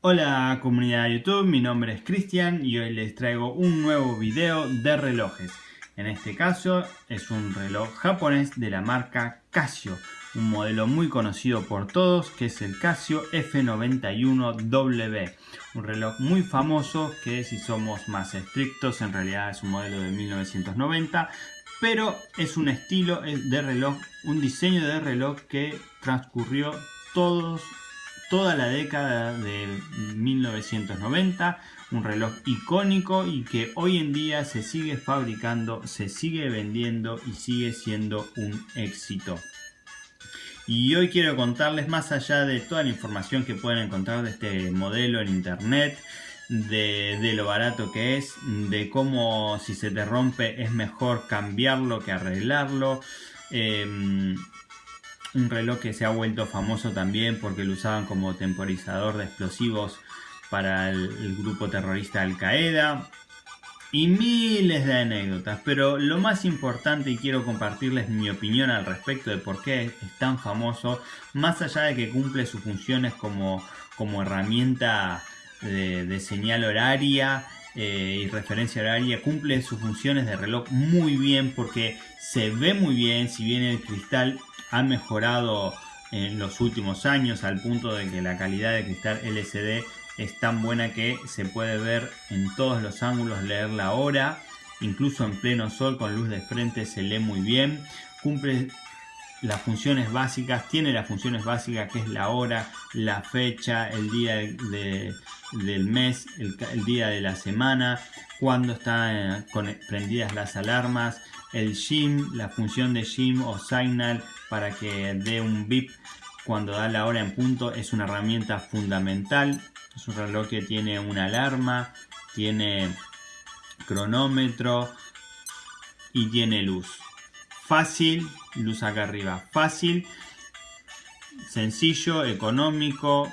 Hola comunidad de YouTube, mi nombre es Cristian y hoy les traigo un nuevo video de relojes. En este caso es un reloj japonés de la marca Casio, un modelo muy conocido por todos que es el Casio F91W. Un reloj muy famoso que si somos más estrictos en realidad es un modelo de 1990 pero es un estilo de reloj, un diseño de reloj que transcurrió todos toda la década de 1990, un reloj icónico y que hoy en día se sigue fabricando, se sigue vendiendo y sigue siendo un éxito. Y hoy quiero contarles más allá de toda la información que pueden encontrar de este modelo en internet, de, lo barato que es, de cómo si se te rompe es mejor cambiarlo que arreglarlo. Em, un reloj que se ha vuelto famoso también porque lo usaban como temporizador de explosivos para el, grupo terrorista Al Qaeda. Y miles de anécdotas, pero lo más importante y quiero compartirles mi opinión al respecto de por qué es tan famoso, más allá de que cumple sus funciones como, como herramienta de, señal horaria eh, y referencia horaria, cumple sus funciones de reloj muy bien porque se ve muy bien, si bien el cristal ha mejorado en los últimos años al punto de que la calidad de cristal LCD es tan buena que se puede ver en todos los ángulos, leer la hora, incluso en pleno sol con luz de frente se lee muy bien, cumple las funciones básicas, tiene las funciones básicas que es la hora, la fecha, el día del mes, el, día de la semana, cuando están eh, prendidas las alarmas, el SIM, la función de SIM o Signal para que dé un bip cuando da la hora en punto es una herramienta fundamental. Es un reloj que tiene una alarma, tiene cronómetro y tiene luz. Fácil, luz acá arriba. Fácil, sencillo, económico,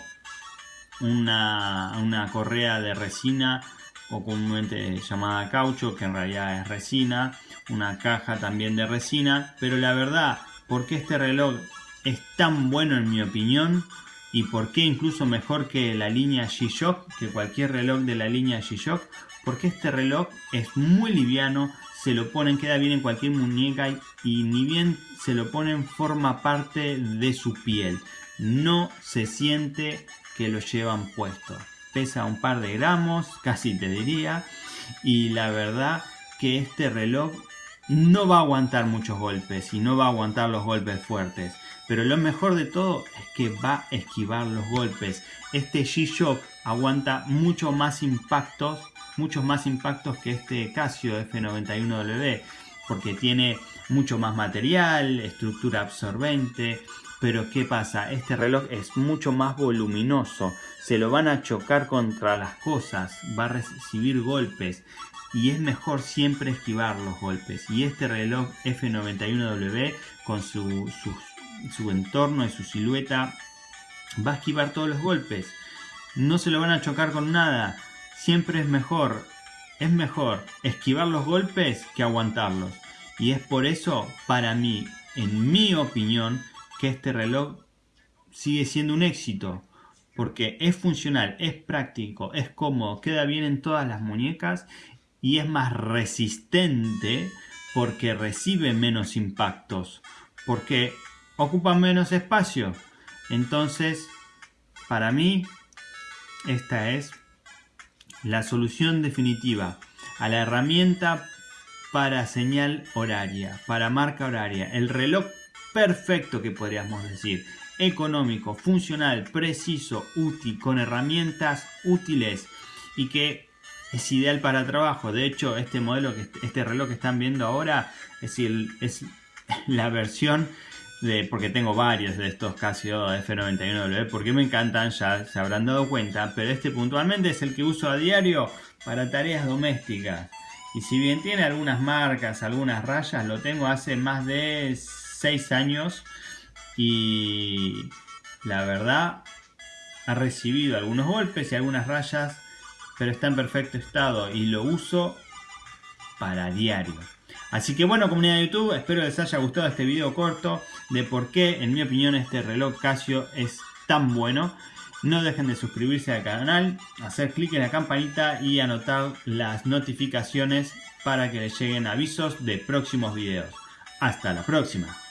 una, una correa de resina o comúnmente llamada caucho, que en realidad es resina, una caja también de resina, pero la verdad, ¿por qué este reloj es tan bueno en mi opinión? ¿Y por qué incluso mejor que la línea G-Shock, que cualquier reloj de la línea G-Shock? Porque este reloj es muy liviano, se lo ponen, queda bien en cualquier muñeca y, ni bien se lo ponen forma parte de su piel. No se siente que lo llevan puesto pesa un par de gramos, casi te diría. Y la verdad que este reloj no va a aguantar muchos golpes y no va a aguantar los golpes fuertes. Pero lo mejor de todo es que va a esquivar los golpes. Este G-Shock aguanta mucho más impactos, muchos más impactos que este Casio F91W. Porque tiene mucho más material, estructura absorbente, pero ¿qué pasa? Este reloj es mucho más voluminoso. Se lo van a chocar contra las cosas. Va a recibir golpes. Y es mejor siempre esquivar los golpes. Y este reloj F91W con su, su, entorno y su silueta va a esquivar todos los golpes. No se lo van a chocar con nada. Siempre es mejor. Es mejor esquivar los golpes que aguantarlos. Y es por eso, para mí, en mi opinión, que este reloj sigue siendo un éxito porque es funcional, es práctico, es cómodo, queda bien en todas las muñecas y es más resistente porque recibe menos impactos, porque ocupa menos espacio. Entonces, para mí, esta es la solución definitiva a la herramienta para señal horaria, para marca horaria. El reloj perfecto que podríamos decir. Económico, funcional, preciso, útil, con herramientas útiles y que es ideal para trabajo. De hecho, este modelo, este reloj que están viendo ahora es la versión porque tengo varios de estos Casio F91W, porque me encantan, ya se habrán dado cuenta, pero este puntualmente es el que uso a diario para tareas domésticas. Y si bien tiene algunas marcas, algunas rayas, lo tengo hace más de 6 años y la verdad ha recibido algunos golpes y algunas rayas, pero está en perfecto estado y lo uso para diario. Así que bueno comunidad de YouTube, espero les haya gustado este video corto de por qué en mi opinión este reloj Casio es tan bueno. No dejen de suscribirse al canal, hacer clic en la campanita y anotar las notificaciones para que les lleguen avisos de próximos videos. Hasta la próxima.